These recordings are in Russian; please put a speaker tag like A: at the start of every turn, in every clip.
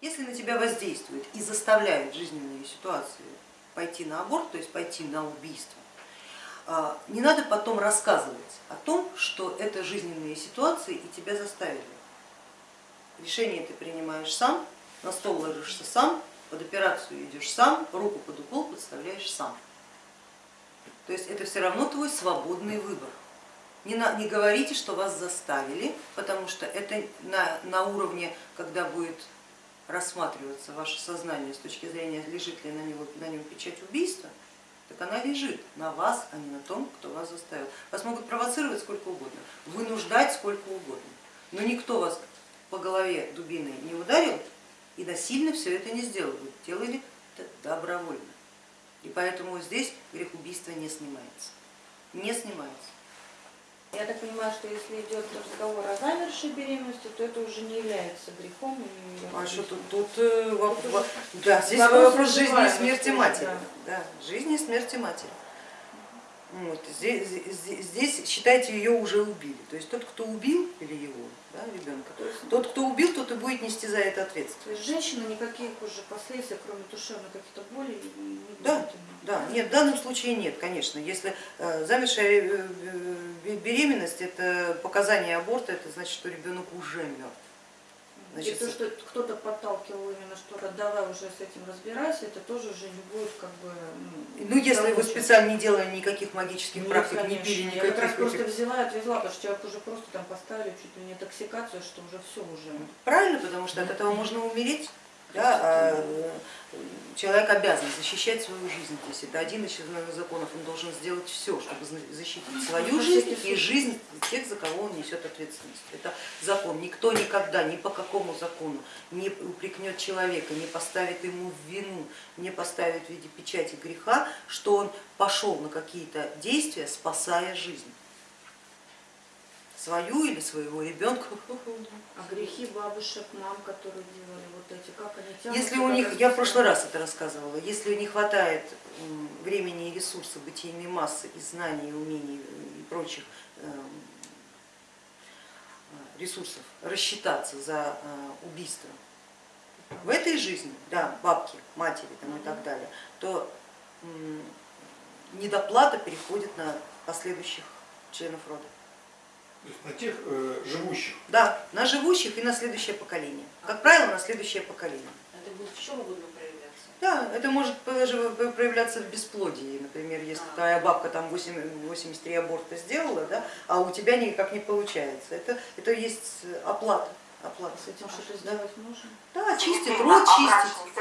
A: Если на тебя воздействуют и заставляют жизненные ситуации пойти на аборт, то есть пойти на убийство, а, не надо потом рассказывать о том, что это жизненные ситуации и тебя заставили. Решение ты принимаешь сам, на стол ложишься сам, под операцию идешь сам, руку под укол подставляешь сам. То есть это все равно твой свободный выбор. Не, на, не говорите, что вас заставили, потому что это на, на уровне, когда будет рассматриваться ваше сознание с точки зрения, лежит ли на, него, на нем печать убийства, так она лежит на вас, а не на том, кто вас заставил. Вас могут провоцировать сколько угодно, вынуждать сколько угодно, но никто вас по голове дубиной не ударил и насильно все это не сделал, вы делали это добровольно. И поэтому здесь грех убийства не снимается. Не снимается.
B: Я так понимаю, что если идет разговор о замершей беременности, то это уже не является грехом. И
A: а что тут, тут, э, вопрос, да, здесь вопрос жизни и смерти матери. Да. Да, жизни и смерти матери. Вот, здесь, здесь, считайте, ее уже убили. То есть тот, кто убил или его, да, ребенка, тот, кто убил, тот и будет нести за это ответственность. То
B: есть женщина никаких уже последствий, кроме душевных каких-то болей, не будет
A: Да, да, нет, в данном случае нет, конечно. Если э, замершая э, э, беременность, это показание аборта, это значит, что ребенок уже мертв.
B: Значит, и то, что кто-то подталкивал именно, что давай уже с этим разбирайся, это тоже уже не будет как бы...
A: Ну, ну если вы специально не делали никаких магических Нет, практик, конечно. не пили никаких... Я
B: как раз просто взяла и отвезла, потому что человек уже просто там поставили чуть ли не токсикацию, что уже все уже...
A: Правильно, потому что от этого можно умереть. Да, а человек обязан защищать свою жизнь здесь. Это один из законов, он должен сделать все, чтобы защитить свою жизнь и жизнь тех, за кого он несет ответственность. Это закон. Никто никогда, ни по какому закону не упрекнет человека, не поставит ему в вину, не поставит в виде печати греха, что он пошел на какие-то действия, спасая жизнь свою или своего ребенка.
B: А грехи бабушек, мам, которые делали вот эти, как они тянут?
A: Если у них, я в прошлый раз это рассказывала, если не хватает времени и ресурсов, бытийной массы и знаний, и умений и прочих эм, ресурсов рассчитаться за э, убийство в этой жизни, да, бабки, матери там, и так далее, то недоплата переходит на последующих членов рода.
C: На тех э, живущих?
A: Да, на живущих и на следующее поколение. Как правило, на следующее поколение.
B: Это будет в чем угодно проявляться?
A: Да, это может даже проявляться в бесплодии. Например, если а. твоя бабка там 8, 83 аборта сделала, да, а у тебя никак не получается. Это, это есть оплата. оплата.
B: С этим что-то сделать можно?
A: Да, чистить, рот чистить.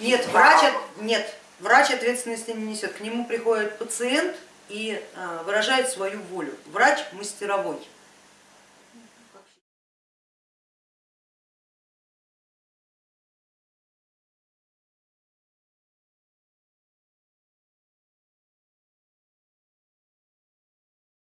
A: Нет, врач, нет, врач ответственности не несет. К нему приходит пациент, и а, выражает свою волю. Врач мастеровой.